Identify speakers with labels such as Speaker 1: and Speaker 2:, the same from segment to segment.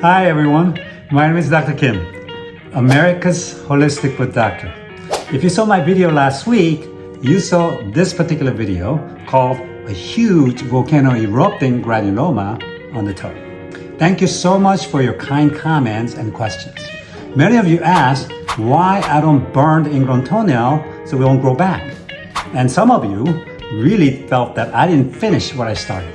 Speaker 1: Hi everyone, my name is Dr. Kim, America's Holistic Foot Doctor. If you saw my video last week, you saw this particular video called a huge volcano erupting granuloma on the toe. Thank you so much for your kind comments and questions. Many of you asked why I don't burn the ingrown toenail so we won't grow back. And some of you really felt that I didn't finish what I started.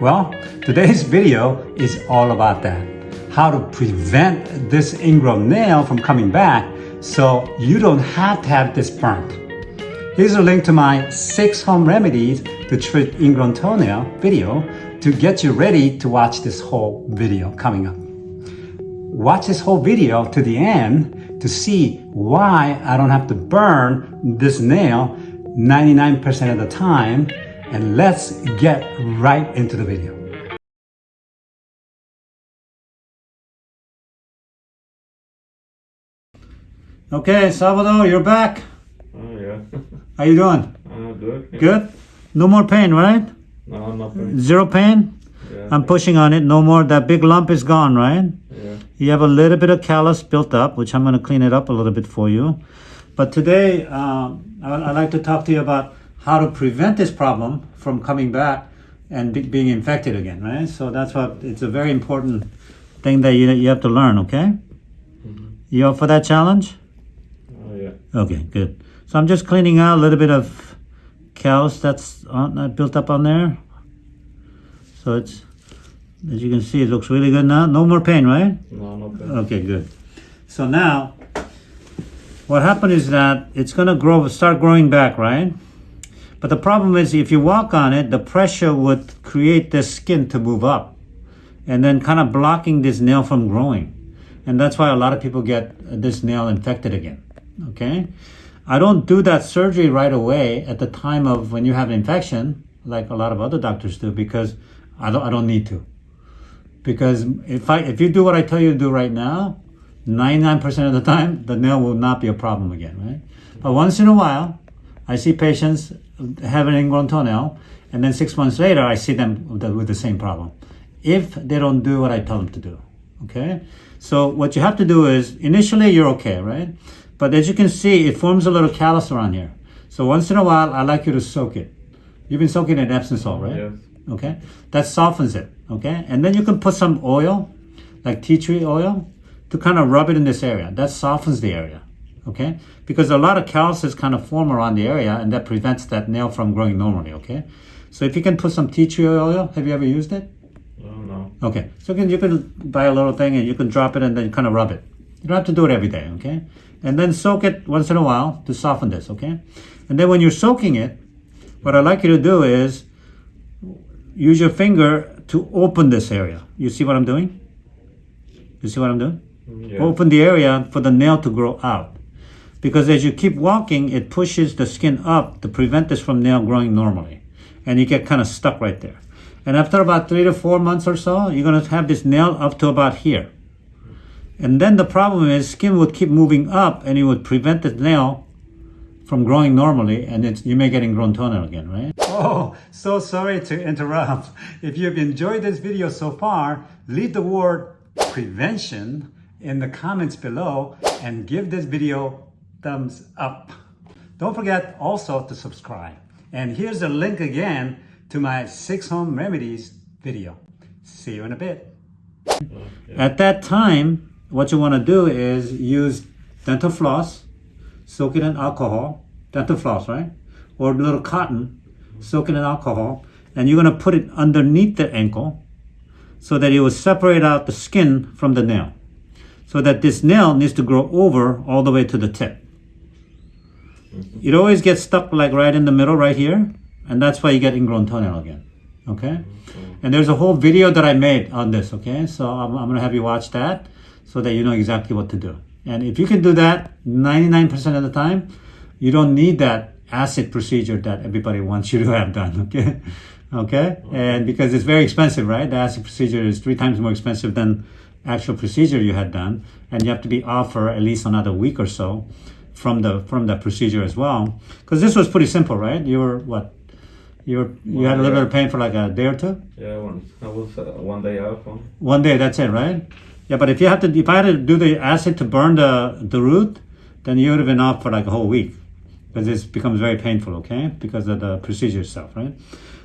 Speaker 1: Well, today's video is all about that. How to prevent this ingrown nail from coming back so you don't have to have this burnt. Here's a link to my six home remedies to treat ingrown toenail video to get you ready to watch this whole video coming up. Watch this whole video to the end to see why I don't have to burn this nail 99% of the time and let's get right into the video. Okay, Salvador, you're back.
Speaker 2: Oh yeah.
Speaker 1: How you doing?
Speaker 2: Uh, good.
Speaker 1: Good? No more pain, right?
Speaker 2: No, nothing.
Speaker 1: Zero pain?
Speaker 2: Yeah.
Speaker 1: I'm pushing on it. No more. That big lump is gone, right?
Speaker 2: yeah.
Speaker 1: You have a little bit of callus built up, which I'm going to clean it up a little bit for you. But today, um, I- I'd like to talk to you about how to prevent this problem from coming back and be- being infected again, right? So that's what it's a very important thing that you, you have to learn, okay? You up for that challenge?
Speaker 2: Yeah.
Speaker 1: Okay, good. So I'm just cleaning out a little bit of callus that's on, that built up on there. So it's, as you can see, it looks really good now. No more pain, right?
Speaker 2: No, nothing.
Speaker 1: Okay, good. So now, what happened is that it's gonna grow, start growing back, right? But the problem is, if you walk on it, the pressure would create the skin to move up, and then kind of blocking this nail from growing, and that's why a lot of people get this nail infected again. Okay, I don't do that surgery right away at the time of when you have an infection, like a lot of other doctors do, because I don't, I don't need to because if I if you do what I tell you to do right now, 99% of the time the nail will not be a problem again, right? But once in a while, I see patients have an ingrown toenail, and then six months later I see them with the, with the same problem. If they don't do what I tell them to do, okay? So what you have to do is initially you're okay, right? But as you can see, it forms a little callus around here. So once in a while, I like you to soak it. You've been soaking it in Epsom salt, right?
Speaker 2: Yes.
Speaker 1: okay that softens it okay and then you can put some oil like tea tree oil to kind of rub it in this area that softens the area okay because a lot of calluses kind of form around the area and that prevents that nail from growing normally okay so if you can put some tea tree oil have you ever used it
Speaker 2: Oh no.
Speaker 1: okay so you can, you can buy a little thing and you can drop it and then kind of rub it you don't have to do it every day okay and then soak it once in a while to soften this okay and then when you're soaking it what i'd like you to do is use your finger to open this area. You see what I'm doing? You see what I'm doing?
Speaker 2: Mm, yeah.
Speaker 1: Open the area for the nail to grow out. Because as you keep walking, it pushes the skin up to prevent this from nail growing normally. And you get kind of stuck right there. And after about three to four months or so, you're going to have this nail up to about here. And then the problem is skin would keep moving up and it would prevent the nail from growing normally and it's, you may get ingrown toenail again, right? Oh, so sorry to interrupt. If you've enjoyed this video so far, leave the word prevention in the comments below and give this video thumbs up. Don't forget also to subscribe. And here's a link again to my six home remedies video. See you in a bit. At that time, what you want to do is use dental floss, soak it in alcohol, dental floss, right? Or a little cotton, soak it in alcohol, and you're going to put it underneath the ankle so that it will separate out the skin from the nail. So that this nail needs to grow over all the way to the tip. It always gets stuck like right in the middle, right here, and that's why you get ingrown toenail again. Okay? And there's a whole video that I made on this, okay? So I'm, I'm gonna have you watch that so that you know exactly what to do. And if you can do that 99% of the time, you don't need that acid procedure that everybody wants you to have done, okay? Okay? And because it's very expensive, right? The acid procedure is three times more expensive than actual procedure you had done. And you have to be off for at least another week or so from the from the procedure as well. Because this was pretty simple, right? You were what? You were you had a little bit of pain for like a day or two?
Speaker 2: Yeah, one. I was uh, one day off. One.
Speaker 1: One day, that's it, right? Yeah, but if you have to, if I had to do the acid to burn the the root, then you would have been off for like a whole week because it becomes very painful. Okay, because of the procedure itself, right?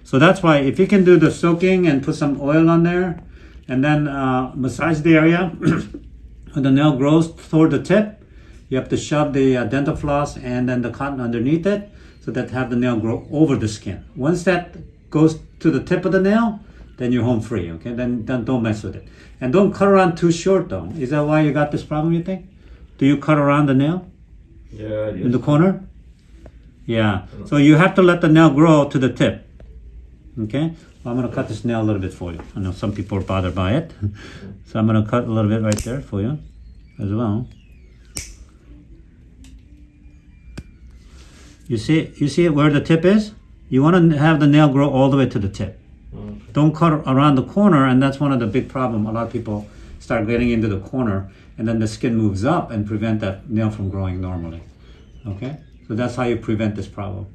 Speaker 1: So that's why if you can do the soaking and put some oil on there, and then uh, massage the area when the nail grows toward the tip, you have to shove the uh, dental floss and then the cotton underneath it so that have the nail grow over the skin. Once that goes to the tip of the nail, then you're home free. Okay, then, then don't mess with it, and don't cut around too short though. Is that why you got this problem? You think? Do you cut around the nail
Speaker 2: Yeah,
Speaker 1: in the corner? Yeah. So you have to let the nail grow to the tip. Okay. Well, I'm gonna cut this nail a little bit for you. I know some people are bothered by it, so I'm gonna cut a little bit right there for you, as well. You see, you see where the tip is. You want to have the nail grow all the way to the tip. Don't cut around the corner, and that's one of the big problem. A lot of people start getting into the corner, and then the skin moves up and prevent that nail from growing normally. Okay, so that's how you prevent this problem.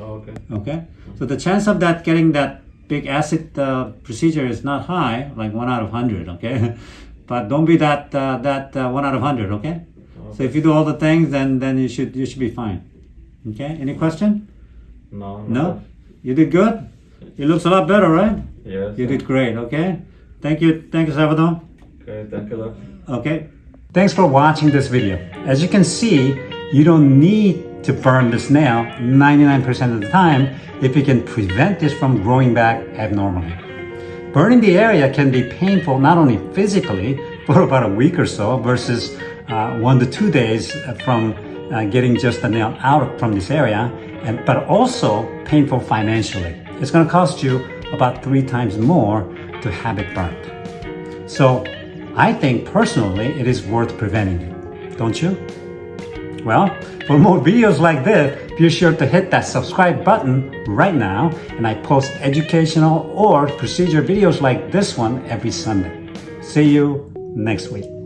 Speaker 2: Okay.
Speaker 1: Okay, so the chance of that getting that big acid uh, procedure is not high, like one out of hundred. Okay, but don't be that uh, that uh, one out of hundred. Okay, so if you do all the things, then then you should you should be fine. Okay, any question?
Speaker 2: no
Speaker 1: No. No, you did good. It looks a lot better, right?
Speaker 2: Yes.
Speaker 1: You did great. Okay, thank you, thank you, Salvador.
Speaker 2: Okay, thank you.
Speaker 1: Okay. Thanks for watching this video. As you can see, you don't need to burn this nail 99% of the time if you can prevent this from growing back abnormally. Burning the area can be painful not only physically for about a week or so versus uh, one to two days from uh, getting just the nail out from this area, and but also painful financially. It's going to cost you about three times more to have it burnt. So I think personally it is worth preventing it. Don't you? Well, for more videos like this, be sure to hit that subscribe button right now and I post educational or procedure videos like this one every Sunday. See you next week.